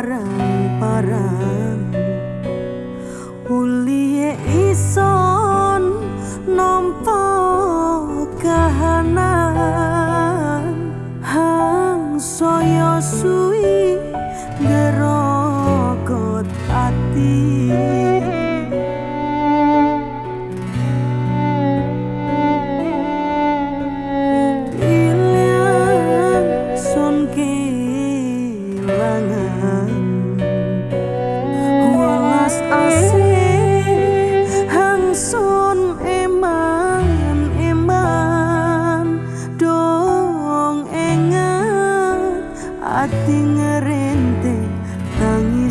parang-parang. Ulie ison nampo kahanan. Hang soyo sui ating rente ng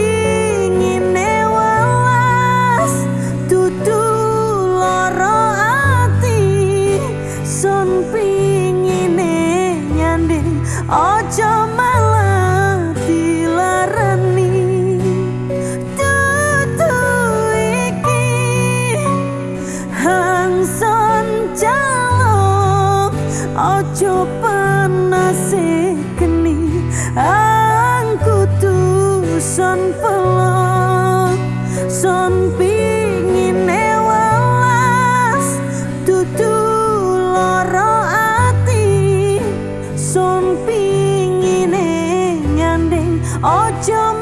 ojo panase geni angku tu son pelok son pingin ewas tutu loro ati son pingin nyanding ojo